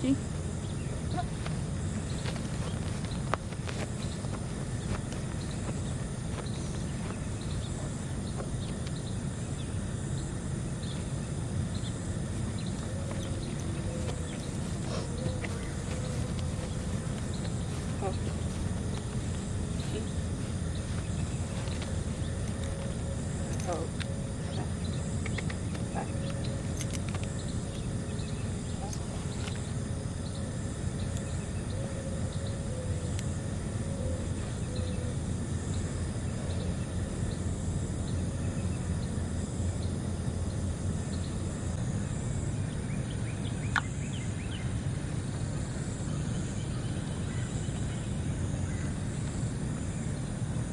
See? Oh.